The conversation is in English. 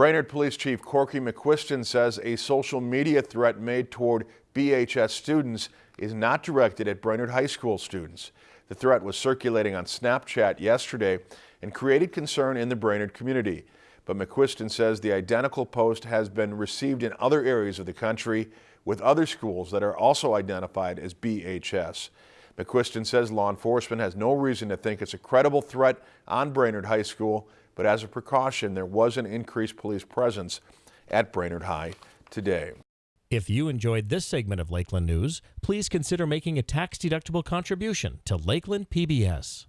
Brainerd Police Chief Corky McQuiston says a social media threat made toward BHS students is not directed at Brainerd High School students. The threat was circulating on Snapchat yesterday and created concern in the Brainerd community. But McQuiston says the identical post has been received in other areas of the country with other schools that are also identified as BHS. McQuiston says law enforcement has no reason to think it's a credible threat on Brainerd High School, but as a precaution, there was an increased police presence at Brainerd High today. If you enjoyed this segment of Lakeland News, please consider making a tax-deductible contribution to Lakeland PBS.